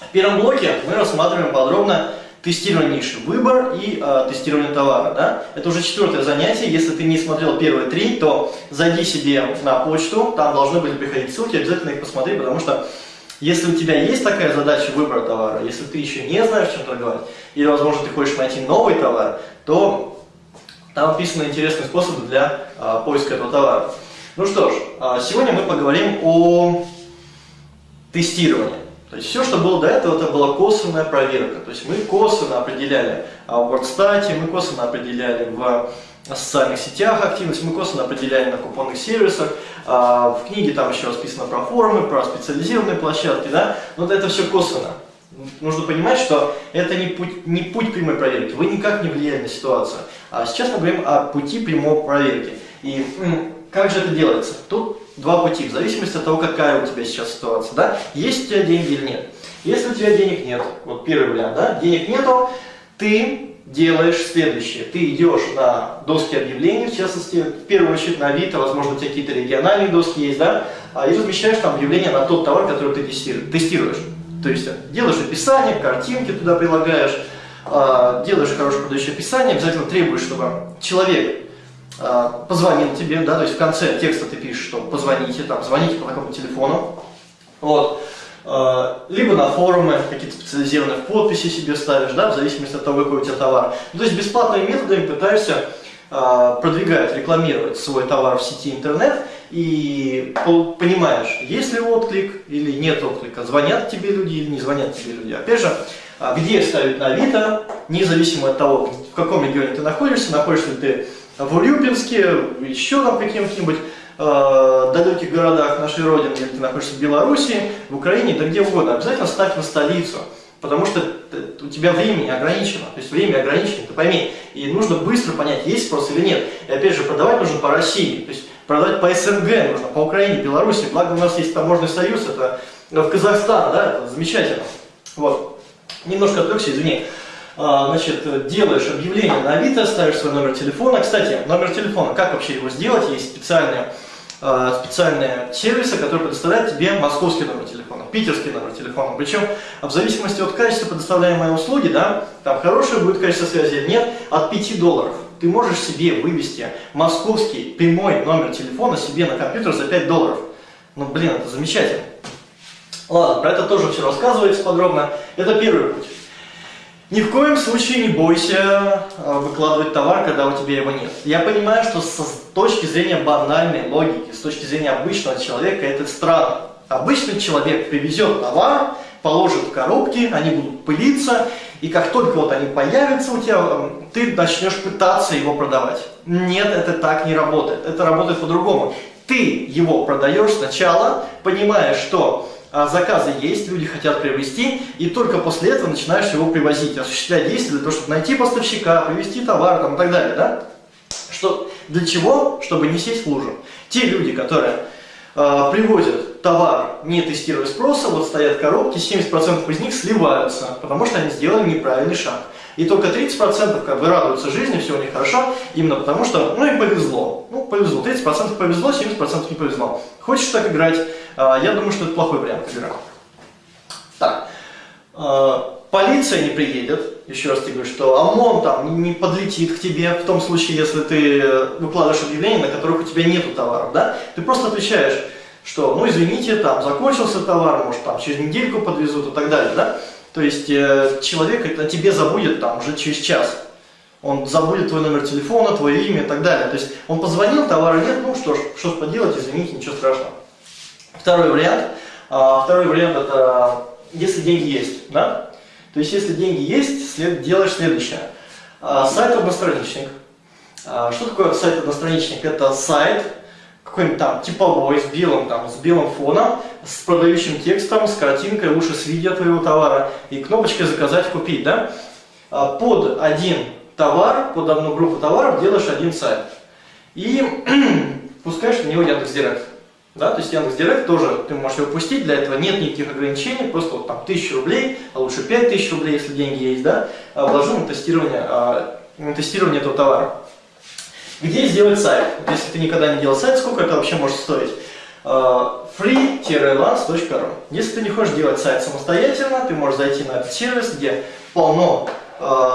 В первом блоке мы рассматриваем подробно тестирование ниши, выбор и э, тестирование товара. Да? Это уже четвертое занятие. Если ты не смотрел первые три, то зайди себе на почту, там должны были приходить ссылки, обязательно их посмотри, потому что если у тебя есть такая задача выбора товара, если ты еще не знаешь, чем торговать, или, возможно, ты хочешь найти новый товар, то там описаны интересные способы для а, поиска этого товара. Ну что ж, а, сегодня мы поговорим о тестировании. То есть все, что было до этого, это была косвенная проверка. То есть мы косвенно определяли а, в WordStat, мы косвенно определяли в социальных сетях активность, мы косвенно определяли на купонных сервисах. А, в книге там еще расписано про форумы, про специализированные площадки, да, но это все косвенно. Нужно понимать, что это не путь, не путь прямой проверки, вы никак не влияете на ситуацию. А сейчас мы говорим о пути прямой проверки. И как же это делается? Тут два пути, в зависимости от того, какая у тебя сейчас ситуация. Да? Есть у тебя деньги или нет. Если у тебя денег нет, вот первый вариант, да, денег нету, ты делаешь следующее. Ты идешь на доски объявлений, в частности, в первую очередь на Авито, возможно, у тебя какие-то региональные доски есть, да, а, и размещаешь там объявление на тот товар, который ты тестируешь. То есть делаешь описание, картинки туда прилагаешь, а, делаешь хорошее продающее описание, обязательно требуешь, чтобы человек позвонил тебе, да, то есть в конце текста ты пишешь, что позвоните, там, звоните по такому телефону, вот, а, либо на форумы, какие-то специализированные подписи себе ставишь, да, в зависимости от того, какой у тебя товар. Ну, то есть бесплатными методами пытаешься продвигать, рекламировать свой товар в сети интернет и понимаешь, есть ли отклик или нет отклика, звонят тебе люди или не звонят тебе люди. Опять же, где ставить на Авито, независимо от того, в каком регионе ты находишься, находишься ли ты в Урюпинске, еще там каким-нибудь э, далеких городах нашей Родины, или ты находишься в Беларуси, в Украине, да где угодно, обязательно ставь на столицу. Потому что у тебя времени ограничено, то есть время ограничено, ты пойми, и нужно быстро понять, есть спрос или нет. И опять же, продавать нужно по России, то есть продавать по СНГ нужно, по Украине, Беларуси, благо у нас есть таможенный союз, это в Казахстан, да, это замечательно. Вот. Немножко отвлекся, извини. А, значит, делаешь объявление на Авито, ставишь свой номер телефона. Кстати, номер телефона, как вообще его сделать? Есть специальные, а, специальные сервисы, которые предоставляют тебе московский номер телефона, питерский номер телефона. Причем в зависимости от качества предоставляемой услуги, да, там хорошее будет качество связи или нет, от 5 долларов. Ты можешь себе вывести московский прямой номер телефона себе на компьютер за 5 долларов. Ну, блин, это замечательно. Ладно, про это тоже все рассказывается подробно. Это первый путь. Ни в коем случае не бойся э, выкладывать товар, когда у тебя его нет. Я понимаю, что с точки зрения банальной логики, с точки зрения обычного человека, это странно. Обычный человек привезет товар, положит в коробки, они будут пылиться, и как только вот они появятся у тебя, эм, ты начнешь пытаться его продавать. Нет, это так не работает. Это работает по-другому. Ты его продаешь сначала, понимая, что заказы есть, люди хотят приобрести, и только после этого начинаешь его привозить, осуществлять действия для того, чтобы найти поставщика, привезти товар там, и так далее. Да? Что, для чего? Чтобы не сесть в лужу. Те люди, которые э, привозят товар, не тестируя спроса, вот стоят коробки, 70% из них сливаются, потому что они сделали неправильный шаг. И только 30% как бы радуются жизни, все у них хорошо, именно потому что, ну им повезло. Ну, повезло. 30% повезло, 70% не повезло. Хочешь так играть? А, я думаю, что это плохой вариант игры. Так. А, полиция не приедет, еще раз тебе говорю, что ОМОН там не подлетит к тебе, в том случае, если ты выкладываешь объявления, на которых у тебя нету товаров, да? Ты просто отвечаешь, что, ну извините, там закончился товар, может там через недельку подвезут и так далее, да? То есть э, человек о тебе забудет там уже через час. Он забудет твой номер телефона, твое имя и так далее. То есть он позвонил, товара нет, ну что ж, что ж поделать, извините, ничего страшного. Второй вариант. А, второй вариант это если деньги есть, да? То есть если деньги есть, след, делаешь следующее. А, сайт одностраничник. А, что такое сайт одностраничник? Это сайт, какой-нибудь там типовой, с белым, там, с белым фоном, с продающим текстом, с картинкой, лучше с видео твоего товара и кнопочкой «Заказать, купить». Да? Под один товар, под одну группу товаров делаешь один сайт. И пускаешь в него Яндекс.Директ. Да, то есть Яндекс.Директ тоже ты можешь его пустить, для этого нет никаких ограничений, просто вот там 1000 рублей, а лучше 5000 рублей, если деньги есть, да, а вложу на тестирование, а, на тестирование этого товара. Где сделать сайт? Если ты никогда не делал сайт, сколько это вообще может стоить? А, free-lance.ru. Если ты не хочешь делать сайт самостоятельно, ты можешь зайти на этот сервис, где полно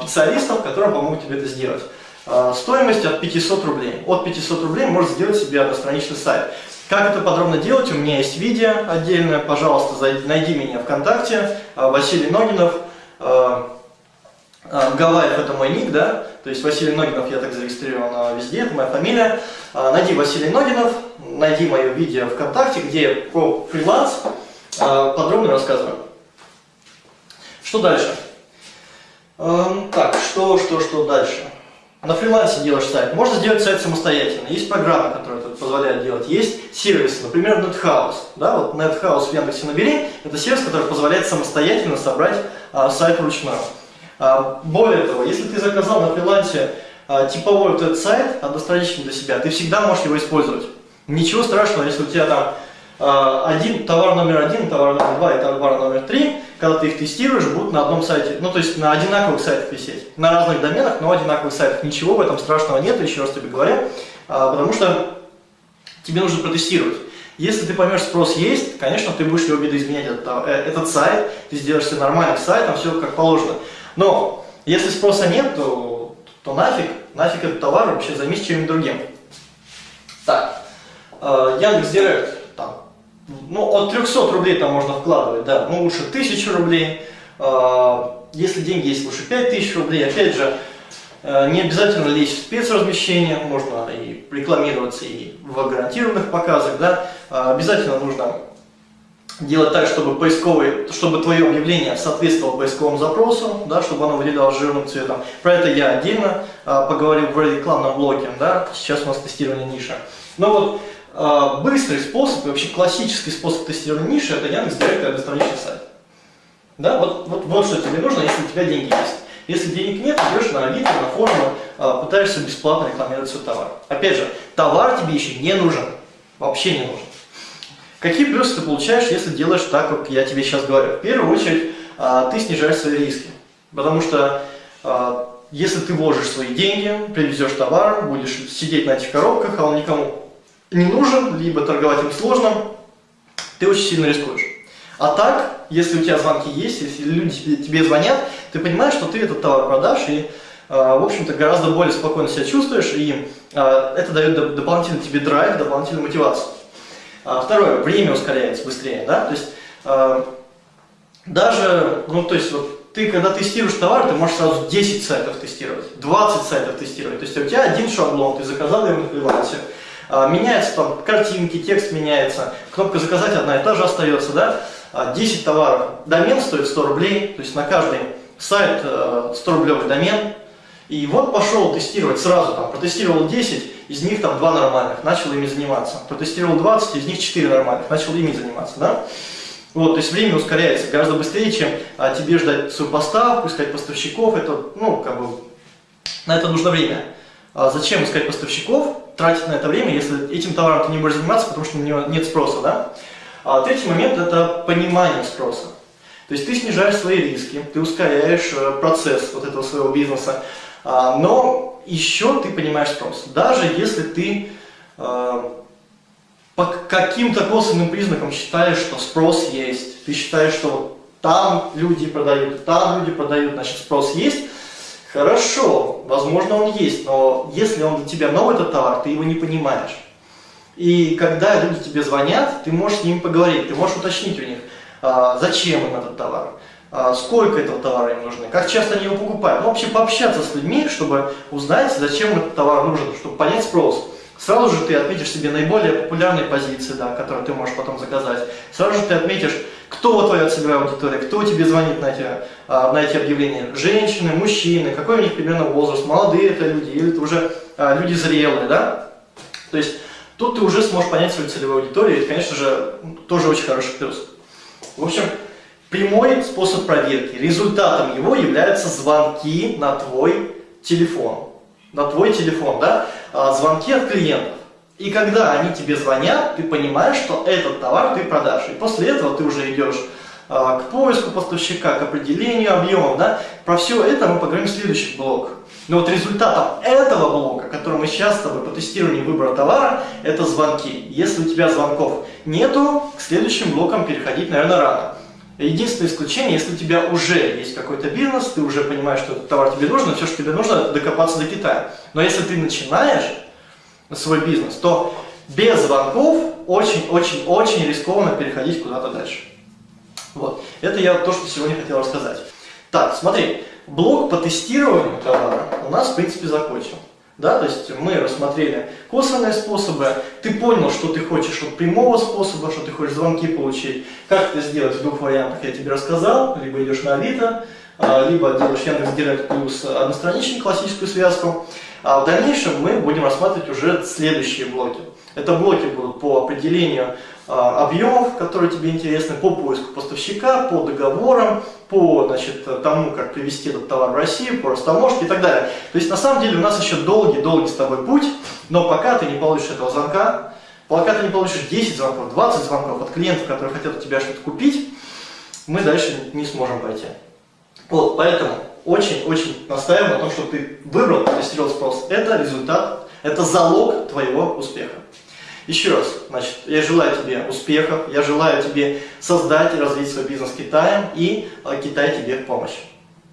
специалистов, которые помогут тебе это сделать. Э, стоимость от 500 рублей. От 500 рублей можешь сделать себе одностраничный сайт. Как это подробно делать, у меня есть видео отдельное, пожалуйста, найди меня ВКонтакте, э, Василий Ногинов, э, э, Гавайев это мой ник, да, то есть Василий Ногинов я так зарегистрирован везде, это моя фамилия. Найди Василий Ногинов, найди мое видео ВКонтакте, где я про фриланс подробно рассказываю. Что дальше? Эм, так, что, что, что дальше? На фрилансе делаешь сайт. Можно сделать сайт самостоятельно. Есть программы, которые это позволяют делать. Есть сервисы, например, NetHouse. Да, вот NetHouse в Яндексе набери. Это сервис, который позволяет самостоятельно собрать а, сайт вручную. А, более того, если ты заказал на фрилансе а, типовой вот этот сайт, одностраничный для себя, ты всегда можешь его использовать. Ничего страшного, если у тебя там один, товар номер один, товар номер два и товар номер три, когда ты их тестируешь, будут на одном сайте, ну то есть на одинаковых сайтах висеть. На разных доменах, но одинаковых сайтах. Ничего в этом страшного нет, еще раз тебе говорю, а, потому что тебе нужно протестировать. Если ты поймешь, спрос есть, конечно, ты будешь его видоизменять этот, э, этот сайт, ты сделаешь себе нормальный сайт, там все как положено. Но если спроса нет, то, то нафиг, нафиг этот товар, вообще займись чем-нибудь другим. Так, э, Яндекс.Директ ну, от 300 рублей там можно вкладывать, да, ну, лучше 1000 рублей, а, если деньги есть, лучше 5000 рублей, опять же, э, не обязательно лезть в спецразмещение, можно и рекламироваться и в гарантированных показах, да, а, обязательно нужно делать так, чтобы поисковый, чтобы твое объявление соответствовало поисковому запросу, да, чтобы оно выделялось жирным цветом. Про это я отдельно а, поговорил в рекламном блоке, да, сейчас у нас тестирование ниша. Но вот а, быстрый способ, и вообще классический способ тестирования ниши, это Яндекс.Директ и одностраничный сайт. Да, вот, вот, вот что тебе нужно, если у тебя деньги есть. Если денег нет, идешь на Авито, на форумы, а, пытаешься бесплатно рекламировать свой товар. Опять же, товар тебе еще не нужен, вообще не нужен. Какие плюсы ты получаешь, если делаешь так, как я тебе сейчас говорю? В первую очередь, а, ты снижаешь свои риски. Потому что если ты вложишь свои деньги, привезешь товар, будешь сидеть на этих коробках, а он никому не нужен, либо торговать им сложно, ты очень сильно рискуешь. А так, если у тебя звонки есть, если люди тебе, тебе звонят, ты понимаешь, что ты этот товар продашь и, э, в общем-то, гораздо более спокойно себя чувствуешь, и э, это дает дополнительный тебе драйв, дополнительную мотивацию. А, второе, время ускоряется быстрее, да, то есть э, даже, ну, то есть вот ты, когда тестируешь товар, ты можешь сразу 10 сайтов тестировать, 20 сайтов тестировать, то есть у тебя один шаблон, ты заказал его на фрилансе, меняются там картинки, текст меняется, кнопка заказать одна и та же остается, да, 10 а, товаров, домен стоит 100 рублей, то есть на каждый сайт 100 э, рублевый домен, и вот пошел тестировать сразу, там, протестировал 10, из них там 2 нормальных, начал ими заниматься, протестировал 20, из них 4 нормальных, начал ими заниматься, да. Вот, то есть время ускоряется гораздо быстрее, чем а, тебе ждать свою поставку, искать поставщиков, это, ну, как бы, на это нужно время. А зачем искать поставщиков, тратить на это время, если этим товаром ты не будешь заниматься, потому что на него нет спроса, да? А третий момент – это понимание спроса. То есть ты снижаешь свои риски, ты ускоряешь э, процесс вот этого своего бизнеса, а, но еще ты понимаешь спрос. Даже если ты э, по каким-то косвенным признакам считаешь, что спрос есть, ты считаешь, что там люди продают, там люди продают, значит спрос есть, Хорошо, возможно он есть, но если он для тебя новый этот товар, ты его не понимаешь. И когда люди тебе звонят, ты можешь с ними поговорить, ты можешь уточнить у них, а, зачем им этот товар, а, сколько этого товара им нужно, как часто они его покупают. Ну, вообще пообщаться с людьми, чтобы узнать, зачем этот товар нужен, чтобы понять спрос. Сразу же ты отметишь себе наиболее популярные позиции, да, которые ты можешь потом заказать. Сразу же ты отметишь, кто твоя целевая аудитория, кто тебе звонит на эти, а, на эти объявления. Женщины, мужчины, какой у них примерно возраст, молодые это люди или это уже а, люди зрелые, да? То есть тут ты уже сможешь понять свою целевую аудиторию, и это, конечно же, тоже очень хороший плюс. В общем, прямой способ проверки. Результатом его являются звонки на твой телефон. На твой телефон, да? А, звонки от клиентов. И когда они тебе звонят, ты понимаешь, что этот товар ты продашь. И после этого ты уже идешь а, к поиску поставщика, к определению объемов. Да? Про все это мы поговорим в следующий блок. Но вот результатом этого блока, который мы сейчас с тобой по тестированию выбора товара, это звонки. Если у тебя звонков нету, к следующим блокам переходить, наверное, рано. Единственное исключение, если у тебя уже есть какой-то бизнес, ты уже понимаешь, что этот товар тебе нужен, все, что тебе нужно, докопаться до Китая. Но если ты начинаешь свой бизнес, то без звонков очень-очень-очень рискованно переходить куда-то дальше. Вот. Это я то, что сегодня хотел рассказать. Так, смотри, блок по тестированию товара у нас, в принципе, закончен. Да, то есть мы рассмотрели косвенные способы, ты понял, что ты хочешь от прямого способа, что ты хочешь звонки получить. Как это сделать в двух вариантах я тебе рассказал, либо идешь на Авито, а, либо делаешь Яндекс.Директ плюс одностраничную классическую связку. А в дальнейшем мы будем рассматривать уже следующие блоки. Это блоки будут по определению а, объемов, которые тебе интересны, по поиску поставщика, по договорам, по значит, тому, как привести этот товар в Россию, по растаможке и так далее. То есть на самом деле у нас еще долгий-долгий с тобой путь, но пока ты не получишь этого звонка, пока ты не получишь 10 звонков, 20 звонков от клиентов, которые хотят у тебя что-то купить, мы дальше не сможем пойти. Вот, поэтому очень-очень настаиваю на том, что ты выбрал, тестировал спрос. Это результат, это залог твоего успеха. Еще раз, значит, я желаю тебе успехов, я желаю тебе создать и развить свой бизнес Китаем, и э, Китай тебе в помощь.